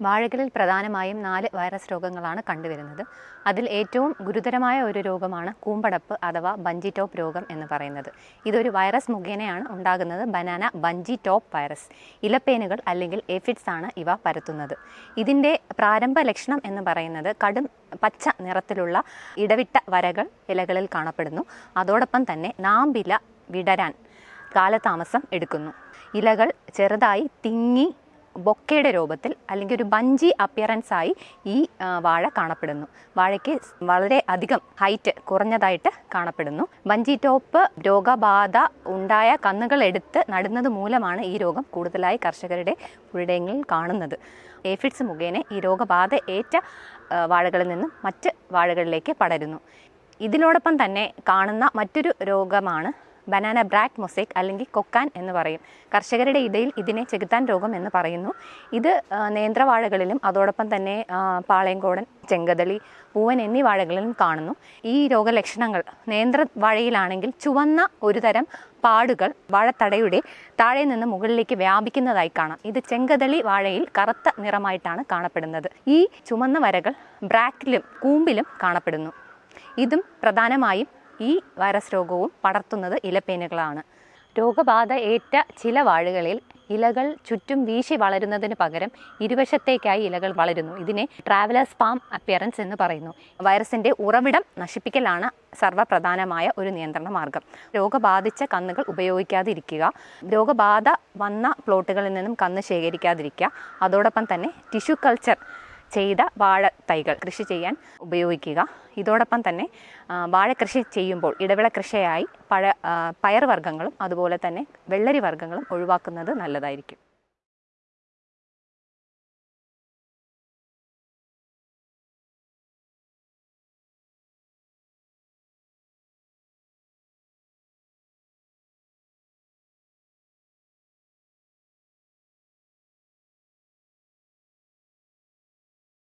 വാഴകളിൽ പ്രധാനമായും നാല് വൈറസ് രോഗങ്ങളാണ് കണ്ടുവരുന്നത്. അതിൽ ഏറ്റവും ഗുരുതരമായ ഒരു രോഗമാണ് കൂമ്പടപ്പ് അഥവാ ബഞ്ചി ടോപ്പ് രോഗം എന്ന് പറയുന്നത്. ഇതൊരു വൈറസ് മുഖേനയാണ് ഉണ്ടാകുന്നത് ബനാന ബഞ്ചി ടോപ്പ് വൈറസ്. ഇലപ്പേനുകൾ അല്ലെങ്കിൽ എഫിഡ്സ് ആണ് ഇവ പരത്തുന്നത്. ഇതിന്റെ പ്രാരംഭ ലക്ഷണം എന്ന് പറയുന്നത് കടും പച്ച നിറത്തിലുള്ള ഇടവിട്ട വരകൾ ഇലകളിൽ കാണപ്പെടുന്നു. അതോടൊപ്പം തന്നെ നാമ്പില വിടരാൻ കാലതാമസം എടുക്കുന്നു. ഇലകൾ ചെറുതായി തിങ്ങി ബൊക്കയുടെ രൂപത്തിൽ അല്ലെങ്കിൽ ഒരു ബഞ്ചി അപ്പിയറൻസ് ആയി ഈ വാഴ കാണപ്പെടുന്നു. വാഴയ്ക്ക് വളരെ അധികം ഹൈറ്റ് കുറഞ്ഞതായിട്ട് കാണപ്പെടുന്നു. ബഞ്ചി ടോപ്പ് രോഗബാധ ഉണ്ടായ കന്നുകൾ എടുത്ത് നടുന്നത് മൂലമാണ് ഈ രോഗം കൂടുതലായി കർഷകരുടെ പുഴയിടങ്ങളിൽ കാണുന്നത്. ഏഫിഡ്സ് മുഖേന ഈ രോഗബാധ ഏറ്റ വാഴകളിൽ നിന്നും മറ്റ് വാഴകളിലേക്ക് പടരുന്നു. ഇതിനോടൊപ്പം തന്നെ കാണുന്ന മറ്റൊരു രോഗമാണ് ബനാന ബ്രാക്ക് മൊസൈക്ക് അല്ലെങ്കിൽ കൊക്കാൻ എന്ന് പറയും. കർഷകരുടെ ഇടയിൽ ഇതിനെ ചെകുത്താൻ രോഗം എന്ന് പറയുന്നു. ഇത് നേന്ത്രവാഴകളിലും അതോടൊപ്പം തന്നെ പാളയംകോടൻ ചെങ്കതളി പൂവൻ എന്നീ വാഴകളിലും കാണുന്നു. ഈ രോഗലക്ഷണങ്ങൾ നേന്ത്ര വാഴയിലാണെങ്കിൽ ചുവന്ന ഒരു തരം പാടുകൾ വാഴത്തടയുടെ താഴെ നിന്ന് മുകളിലേക്ക് വ്യാപിക്കുന്നതായി കാണാം. ഇത് ചെങ്കതളി വാഴയിൽ കറുത്ത നിറമായിട്ടാണ് കാണപ്പെടുന്നത്. ഈ ചുമന്ന വരകൾ ബ്രാക്കിലും കൂമ്പിലും കാണപ്പെടുന്നു. ഇതും പ്രധാനമായും ഈ വൈറസ് രോഗവും പടർത്തുന്നത് ഇലപ്പേനുകളാണ്. രോഗബാധ ഏറ്റ ചില വാഴകളിൽ ഇലകൾ ചുറ്റും വീശി വളരുന്നതിന് പകരം ഇരുവശത്തേക്കായി ഇലകൾ വളരുന്നു. ഇതിനെ ട്രാവലേഴ്സ് പാം അപ്പിയറൻസ് എന്ന് പറയുന്നു. വൈറസിന്റെ ഉറവിടം നശിപ്പിക്കലാണ് സർവപ്രധാനമായ ഒരു നിയന്ത്രണ മാർഗം. രോഗബാധിച്ച കന്നുകൾ ഉപയോഗിക്കാതിരിക്കുക. രോഗബാധ വന്ന പ്ലോട്ടുകളിൽ നിന്നും കന്ന് ശേഖരിക്കാതിരിക്കുക. അതോടൊപ്പം തന്നെ ടിഷ്യൂ കൾച്ചർ ചെയ്ത വാഴ തൈകൾ കൃഷി ചെയ്യാൻ ഉപയോഗിക്കുക. ഇതോടൊപ്പം തന്നെ വാഴ കൃഷി ചെയ്യുമ്പോൾ ഇടവിള കൃഷിയായി പഴ പയർ വർഗങ്ങളും അതുപോലെ തന്നെ വെള്ളരി വർഗങ്ങളും ഒഴിവാക്കുന്നത് നല്ലതായിരിക്കും.